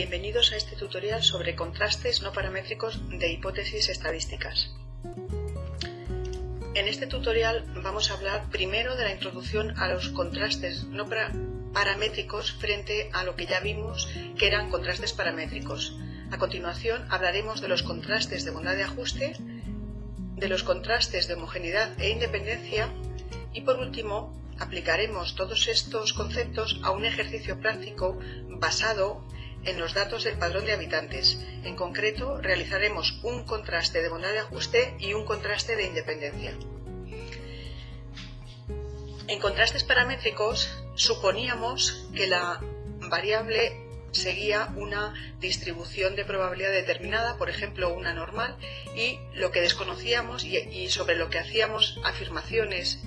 Bienvenidos a este tutorial sobre contrastes no paramétricos de hipótesis estadísticas. En este tutorial vamos a hablar primero de la introducción a los contrastes no paramétricos frente a lo que ya vimos que eran contrastes paramétricos. A continuación hablaremos de los contrastes de bondad de ajuste, de los contrastes de homogeneidad e independencia y por último aplicaremos todos estos conceptos a un ejercicio práctico basado en los datos del padrón de habitantes. En concreto, realizaremos un contraste de bondad de ajuste y un contraste de independencia. En contrastes paramétricos, suponíamos que la variable seguía una distribución de probabilidad determinada, por ejemplo una normal, y lo que desconocíamos y, sobre lo que hacíamos afirmaciones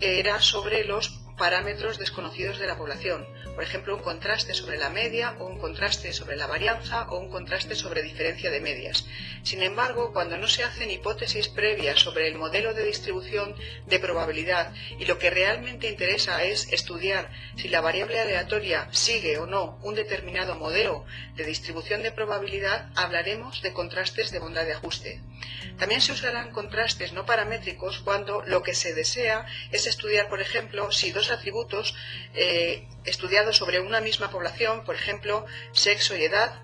era sobre los parámetros desconocidos de la población, por ejemplo un contraste sobre la media o un contraste sobre la varianza o un contraste sobre diferencia de medias. Sin embargo, cuando no se hacen hipótesis previas sobre el modelo de distribución de probabilidad y lo que realmente interesa es estudiar si la variable aleatoria sigue o no un determinado modelo de distribución de probabilidad, hablaremos de contrastes de bondad de ajuste. También se usarán contrastes no paramétricos cuando lo que se desea es estudiar, por ejemplo, si dos atributos eh, estudiados sobre una misma población, por ejemplo, sexo y edad,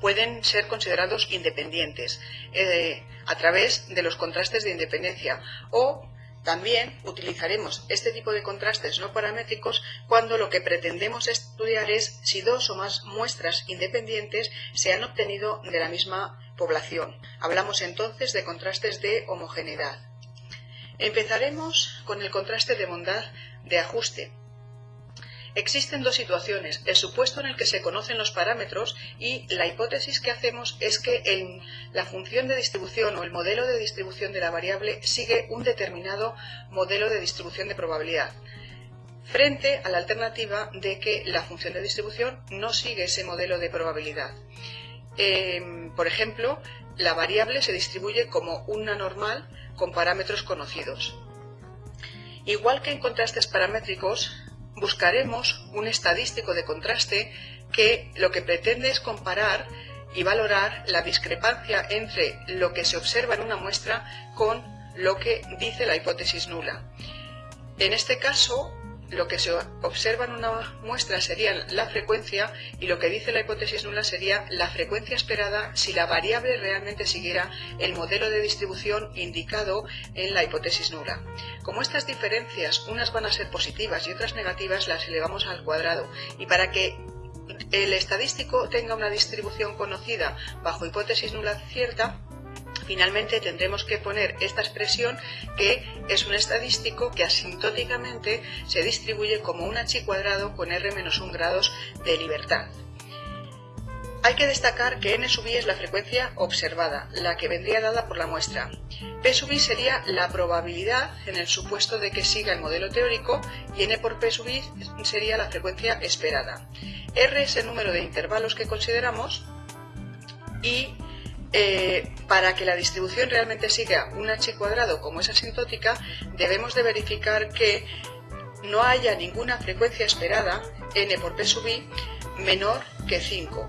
pueden ser considerados independientes eh, a través de los contrastes de independencia. O también utilizaremos este tipo de contrastes no paramétricos cuando lo que pretendemos estudiar es si dos o más muestras independientes se han obtenido de la misma población. Hablamos entonces de contrastes de homogeneidad. Empezaremos con el contraste de bondad de ajuste. Existen dos situaciones, el supuesto en el que se conocen los parámetros y la hipótesis que hacemos es que la función de distribución o el modelo de distribución de la variable sigue un determinado modelo de distribución de probabilidad, frente a la alternativa de que la función de distribución no sigue ese modelo de probabilidad. Em, por ejemplo, la variable se distribuye como una normal con parámetros conocidos. Igual que en contrastes paramétricos, buscaremos un estadístico de contraste que lo que pretende es comparar y valorar la discrepancia entre lo que se observa en una muestra con lo que dice la hipótesis nula. En este caso, lo que se observa en una muestra sería la frecuencia y lo que dice la hipótesis nula sería la frecuencia esperada si la variable realmente siguiera el modelo de distribución indicado en la hipótesis nula. Como estas diferencias, unas van a ser positivas y otras negativas, las elevamos al cuadrado y para que el estadístico tenga una distribución conocida bajo hipótesis nula cierta, Finalmente tendremos que poner esta expresión que es un estadístico que asintóticamente se distribuye como un h cuadrado con r menos 1 grados de libertad. Hay que destacar que n sub i es la frecuencia observada, la que vendría dada por la muestra. P sub i sería la probabilidad en el supuesto de que siga el modelo teórico y n por P sub i sería la frecuencia esperada. R es el número de intervalos que consideramos y eh, para que la distribución realmente siga un h cuadrado como es asintótica, debemos de verificar que no haya ninguna frecuencia esperada, n por p sub i, menor que 5.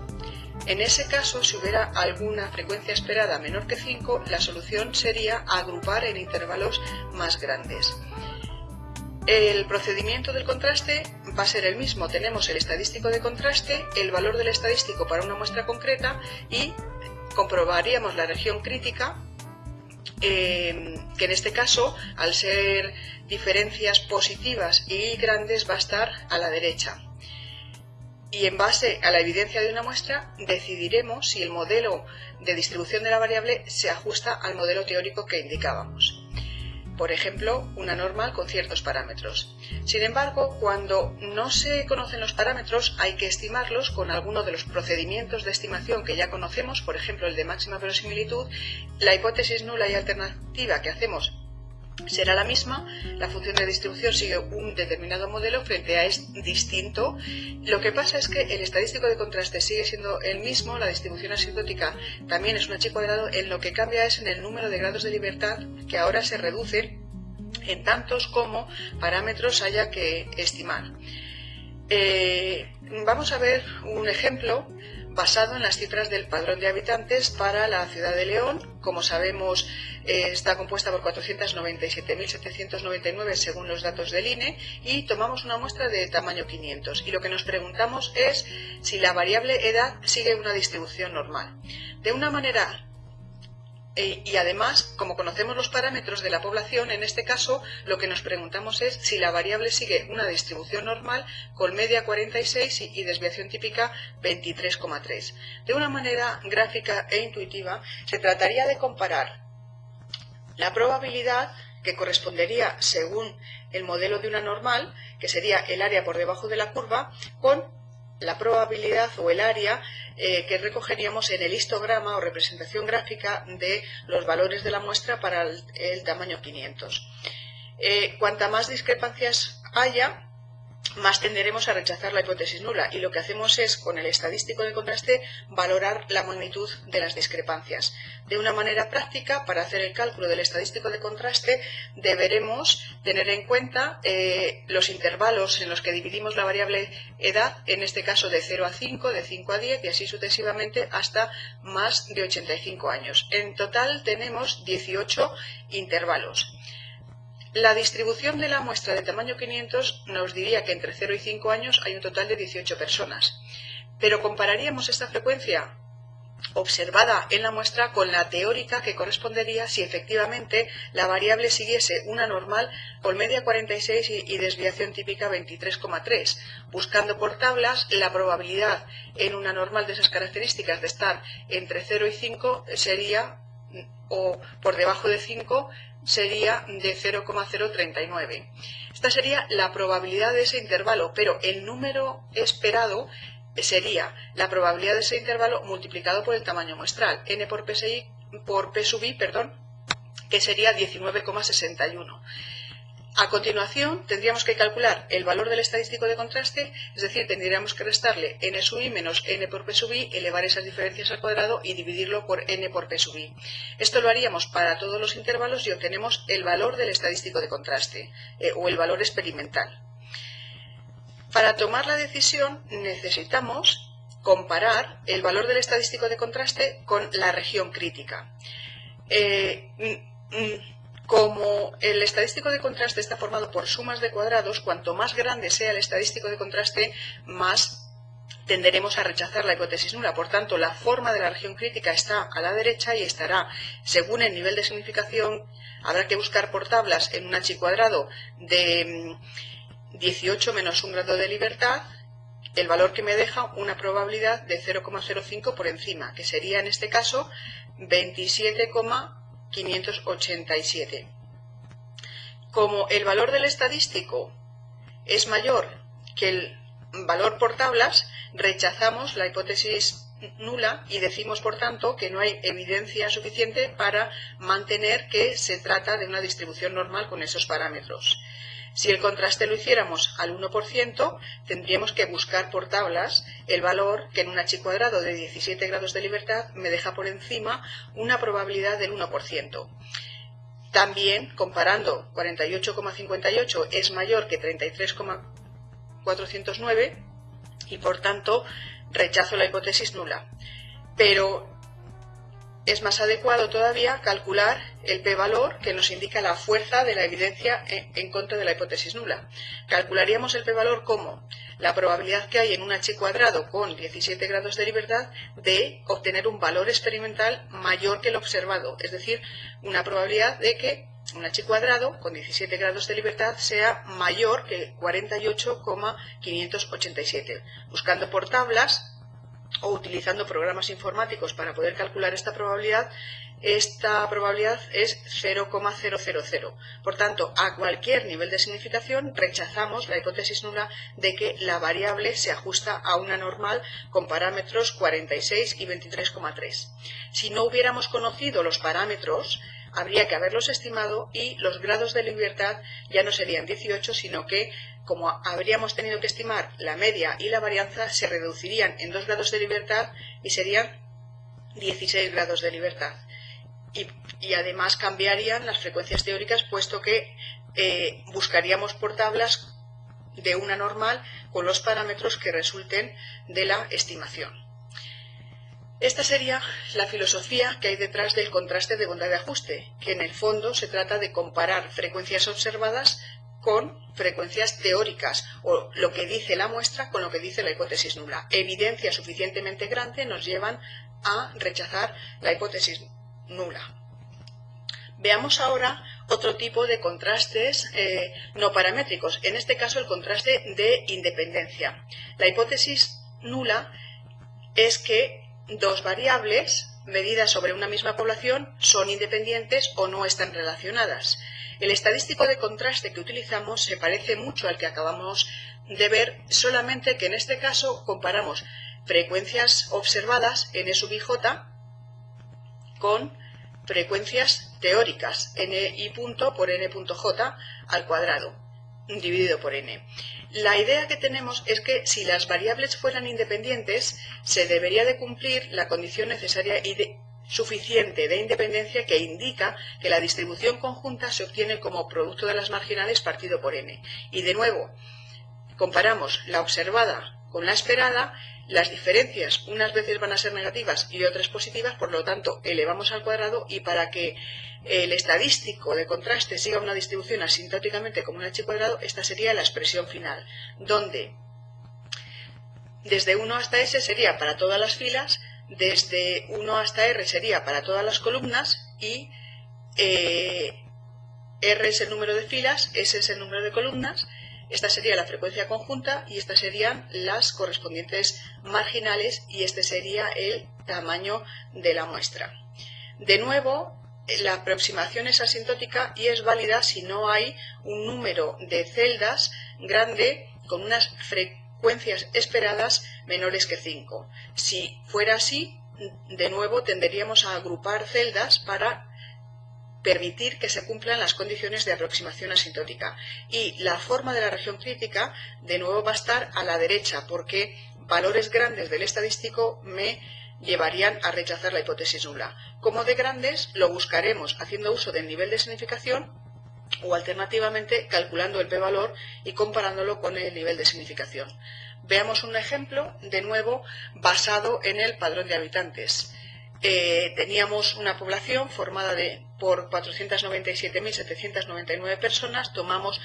En ese caso, si hubiera alguna frecuencia esperada menor que 5, la solución sería agrupar en intervalos más grandes. El procedimiento del contraste va a ser el mismo. Tenemos el estadístico de contraste, el valor del estadístico para una muestra concreta y comprobaríamos la región crítica, eh, que en este caso, al ser diferencias positivas y grandes, va a estar a la derecha. Y en base a la evidencia de una muestra, decidiremos si el modelo de distribución de la variable se ajusta al modelo teórico que indicábamos por ejemplo, una normal con ciertos parámetros. Sin embargo, cuando no se conocen los parámetros, hay que estimarlos con alguno de los procedimientos de estimación que ya conocemos, por ejemplo, el de máxima verosimilitud, la hipótesis nula y alternativa que hacemos será la misma, la función de distribución sigue un determinado modelo frente a este distinto. Lo que pasa es que el estadístico de contraste sigue siendo el mismo, la distribución asintótica también es un h cuadrado, en lo que cambia es en el número de grados de libertad que ahora se reduce en tantos como parámetros haya que estimar. Eh, vamos a ver un ejemplo basado en las cifras del padrón de habitantes para la ciudad de León. Como sabemos, eh, está compuesta por 497.799 según los datos del INE y tomamos una muestra de tamaño 500. Y lo que nos preguntamos es si la variable edad sigue una distribución normal. De una manera e, y además, como conocemos los parámetros de la población, en este caso lo que nos preguntamos es si la variable sigue una distribución normal con media 46 y desviación típica 23,3. De una manera gráfica e intuitiva, se trataría de comparar la probabilidad que correspondería según el modelo de una normal, que sería el área por debajo de la curva, con la probabilidad o el área eh, que recogeríamos en el histograma o representación gráfica de los valores de la muestra para el, tamaño 500. Eh, cuanta más discrepancias haya, más tenderemos a rechazar la hipótesis nula y lo que hacemos es, con el estadístico de contraste, valorar la magnitud de las discrepancias. De una manera práctica, para hacer el cálculo del estadístico de contraste, deberemos tener en cuenta eh, los intervalos en los que dividimos la variable edad, en este caso de 0 a 5, de 5 a 10 y así sucesivamente hasta más de 85 años. En total tenemos 18 intervalos. La distribución de la muestra de tamaño 500 nos diría que entre 0 y 5 años hay un total de 18 personas. Pero compararíamos esta frecuencia observada en la muestra con la teórica que correspondería si efectivamente la variable siguiese una normal con media 46 y, desviación típica 23,3, buscando por tablas la probabilidad en una normal de esas características de estar entre 0 y 5 sería o por debajo de 5 sería de 0,039. Esta sería la probabilidad de ese intervalo, pero el número esperado sería la probabilidad de ese intervalo multiplicado por el tamaño muestral, n por, PSI, por P sub i, perdón, que sería 19,61. A continuación, tendríamos que calcular el valor del estadístico de contraste, es decir, tendríamos que restarle n sub i menos n por p sub i, elevar esas diferencias al cuadrado y dividirlo por n por p sub i. Esto lo haríamos para todos los intervalos y obtenemos el valor del estadístico de contraste, eh, o el valor experimental. Para tomar la decisión necesitamos comparar el valor del estadístico de contraste con la región crítica. Eh, como el estadístico de contraste está formado por sumas de cuadrados, cuanto más grande sea el estadístico de contraste, más tenderemos a rechazar la hipótesis nula. Por tanto, la forma de la región crítica está a la derecha y estará, según el nivel de significación, habrá que buscar por tablas en un h cuadrado de 18 mm, menos un grado de libertad, el valor que me deja una probabilidad de 0,05 por encima, que sería en este caso 27, 587. Como el valor del estadístico es mayor que el valor por tablas, rechazamos la hipótesis nula y decimos, por tanto, que no hay evidencia suficiente para mantener que se trata de una distribución normal con esos parámetros. Si el contraste lo hiciéramos al 1%, tendríamos que buscar por tablas el valor que en un h cuadrado de 17 grados de libertad me deja por encima una probabilidad del 1%. También, comparando 48,58 es mayor que 33,409 y, por tanto, rechazo la hipótesis nula. Pero es más adecuado todavía calcular el p-valor que nos indica la fuerza de la evidencia en contra de la hipótesis nula. Calcularíamos el p-valor como la probabilidad que hay en un h cuadrado con 17 grados de libertad de obtener un valor experimental mayor que el observado, es decir, una probabilidad de que un h cuadrado con 17 grados de libertad sea mayor que 48,587. Buscando por tablas o utilizando programas informáticos para poder calcular esta probabilidad, esta probabilidad es 0,000. Por tanto, a cualquier nivel de significación rechazamos la hipótesis nula de que la variable se ajusta a una normal con parámetros 46 y 23,3. Si no hubiéramos conocido los parámetros, habría que haberlos estimado y los grados de libertad ya no serían 18, sino que como habríamos tenido que estimar la media y la varianza, se reducirían en 2 grados de libertad y serían 16 grados de libertad. Y, además cambiarían las frecuencias teóricas, puesto que eh, buscaríamos por tablas de una normal con los parámetros que resulten de la estimación. Esta sería la filosofía que hay detrás del contraste de bondad de ajuste, que en el fondo se trata de comparar frecuencias observadas con frecuencias teóricas o lo que dice la muestra con lo que dice la hipótesis nula. Evidencias suficientemente grandes nos llevan a rechazar la hipótesis nula. Veamos ahora otro tipo de contrastes eh, no paramétricos, en este caso el contraste de independencia. La hipótesis nula es que dos variables medidas sobre una misma población son independientes o no están relacionadas. El estadístico de contraste que utilizamos se parece mucho al que acabamos de ver, solamente que en este caso comparamos frecuencias observadas n sub i j con frecuencias teóricas ni punto por n.j al cuadrado dividido por n. La idea que tenemos es que si las variables fueran independientes, se debería de cumplir la condición necesaria y suficiente de independencia que indica que la distribución conjunta se obtiene como producto de las marginales partido por n. Y de nuevo, comparamos la observada con la esperada, las diferencias unas veces van a ser negativas y otras positivas, por lo tanto elevamos al cuadrado y para que el estadístico de contraste siga una distribución asintóticamente como un h cuadrado, esta sería la expresión final, donde desde 1 hasta s sería para todas las filas, desde 1 hasta r sería para todas las columnas y eh, r es el número de filas, s es el número de columnas, esta sería la frecuencia conjunta y estas serían las correspondientes marginales y este sería el tamaño de la muestra. De nuevo, la aproximación es asintótica y es válida si no hay un número de celdas grande con unas frecuencias esperadas menores que 5. Si fuera así, de nuevo tenderíamos a agrupar celdas para permitir que se cumplan las condiciones de aproximación asintótica. Y la forma de la región crítica, de nuevo, va a estar a la derecha, porque valores grandes del estadístico me llevarían a rechazar la hipótesis nula. Como de grandes, lo buscaremos haciendo uso del nivel de significación o alternativamente calculando el p-valor y comparándolo con el nivel de significación. Veamos un ejemplo, de nuevo, basado en el padrón de habitantes. Eh, teníamos una población formada de, por 497.799 personas, tomamos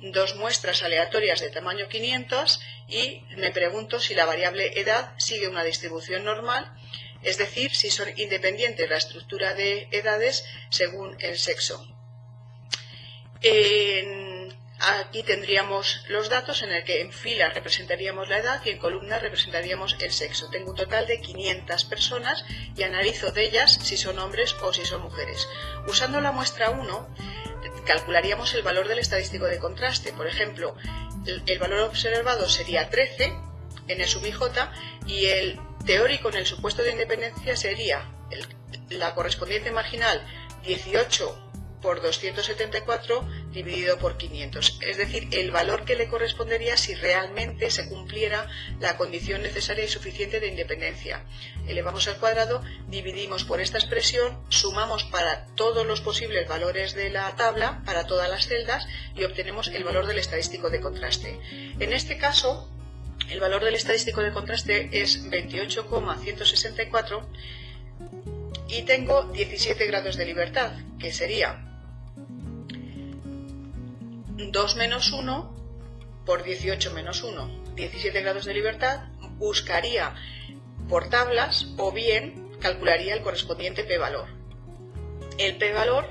dos muestras aleatorias de tamaño 500 y me pregunto si la variable edad sigue una distribución normal, es decir, si son independientes la estructura de edades según el sexo. Aquí tendríamos los datos en el que en fila representaríamos la edad y en columna representaríamos el sexo. Tengo un total de 500 personas y analizo de ellas si son hombres o si son mujeres. Usando la muestra 1, calcularíamos el valor del estadístico de contraste. Por ejemplo, el, valor observado sería 13 en el sub IJ y el teórico en el supuesto de independencia sería la correspondiente marginal 18 por 274 dividido por 500, es decir, el valor que le correspondería si realmente se cumpliera la condición necesaria y suficiente de independencia. Elevamos al cuadrado, dividimos por esta expresión, sumamos para todos los posibles valores de la tabla, para todas las celdas, y obtenemos el valor del estadístico de contraste. En este caso, el valor del estadístico de contraste es 28,164 y tengo 17 grados de libertad, que sería 2 menos 1 por 18 menos 1, 17 grados de libertad, buscaría por tablas o bien calcularía el correspondiente p-valor. El p-valor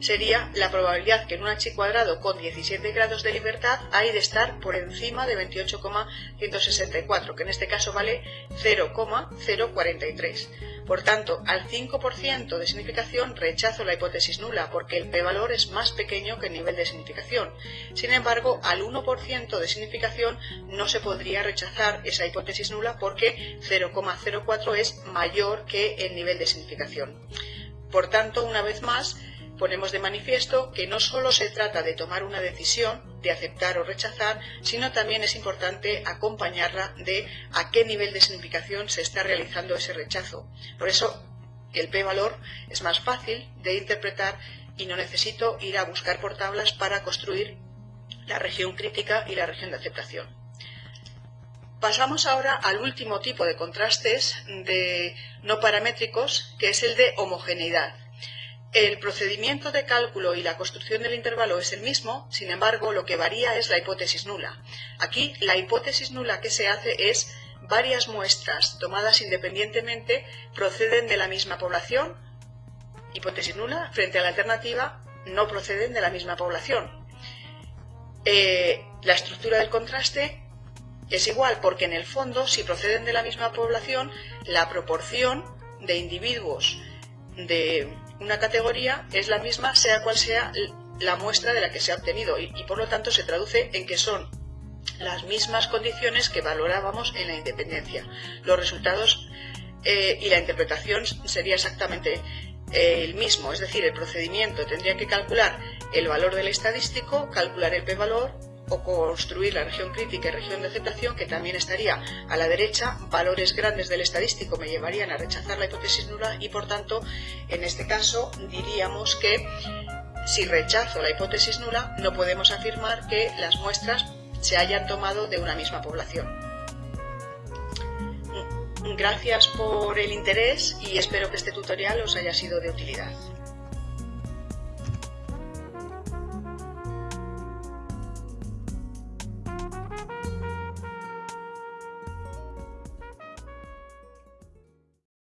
sería la probabilidad que en un h cuadrado con 17 grados de libertad hay de estar por encima de 28,164, que en este caso vale 0,043. Por tanto, al 5% de significación rechazo la hipótesis nula porque el p-valor es más pequeño que el nivel de significación. Sin embargo, al 1% de significación no se podría rechazar esa hipótesis nula porque 0,04 es mayor que el nivel de significación. Por tanto, una vez más, ponemos de manifiesto que no solo se trata de tomar una decisión, de aceptar o rechazar, sino también es importante acompañarla de a qué nivel de significación se está realizando ese rechazo. Por eso, el p-valor es más fácil de interpretar y no necesito ir a buscar por tablas para construir la región crítica y la región de aceptación. Pasamos ahora al último tipo de contrastes de no paramétricos, que es el de homogeneidad. El procedimiento de cálculo y la construcción del intervalo es el mismo, sin embargo, lo que varía es la hipótesis nula. Aquí, la hipótesis nula que se hace es varias muestras tomadas independientemente proceden de la misma población, hipótesis nula, frente a la alternativa no proceden de la misma población. Eh, la estructura del contraste es igual porque en el fondo, si proceden de la misma población, la proporción de individuos de una categoría es la misma sea cual sea la muestra de la que se ha obtenido y, por lo tanto se traduce en que son las mismas condiciones que valorábamos en la independencia. Los resultados eh, y la interpretación sería exactamente eh, el mismo, es decir, el procedimiento tendría que calcular el valor del estadístico, calcular el p-valor o construir la región crítica y región de aceptación, que también estaría a la derecha, valores grandes del estadístico me llevarían a rechazar la hipótesis nula y por tanto, en este caso, diríamos que si rechazo la hipótesis nula, no podemos afirmar que las muestras se hayan tomado de una misma población. Gracias por el interés y espero que este tutorial os haya sido de utilidad.